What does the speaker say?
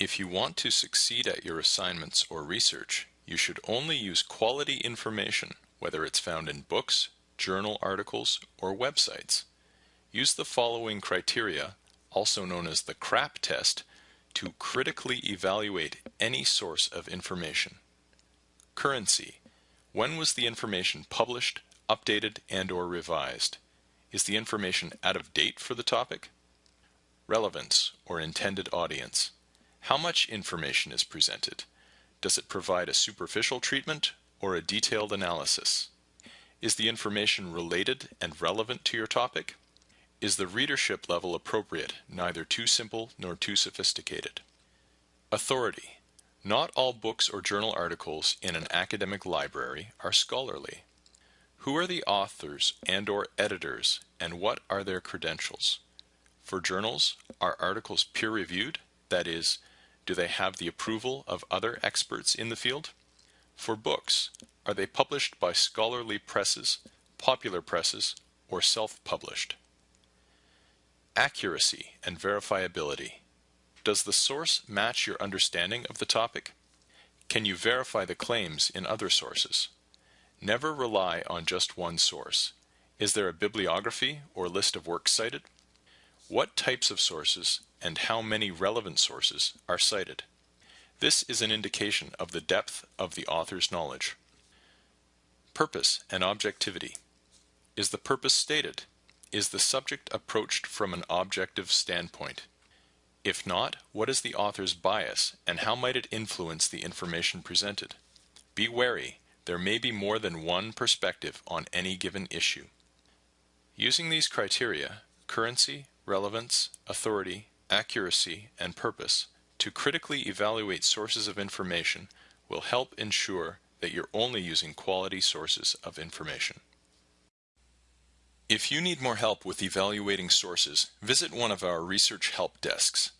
If you want to succeed at your assignments or research, you should only use quality information, whether it's found in books, journal articles, or websites. Use the following criteria, also known as the CRAP test, to critically evaluate any source of information. Currency. When was the information published, updated, and or revised? Is the information out of date for the topic? Relevance, or intended audience. How much information is presented? Does it provide a superficial treatment or a detailed analysis? Is the information related and relevant to your topic? Is the readership level appropriate, neither too simple nor too sophisticated? Authority. Not all books or journal articles in an academic library are scholarly. Who are the authors and or editors and what are their credentials? For journals, are articles peer-reviewed? That is, do they have the approval of other experts in the field? For books, are they published by scholarly presses, popular presses, or self-published? Accuracy and verifiability. Does the source match your understanding of the topic? Can you verify the claims in other sources? Never rely on just one source. Is there a bibliography or list of works cited? What types of sources and how many relevant sources are cited. This is an indication of the depth of the author's knowledge. Purpose and objectivity. Is the purpose stated? Is the subject approached from an objective standpoint? If not, what is the author's bias and how might it influence the information presented? Be wary, there may be more than one perspective on any given issue. Using these criteria, currency, relevance, authority, accuracy, and purpose to critically evaluate sources of information will help ensure that you're only using quality sources of information. If you need more help with evaluating sources, visit one of our research help desks.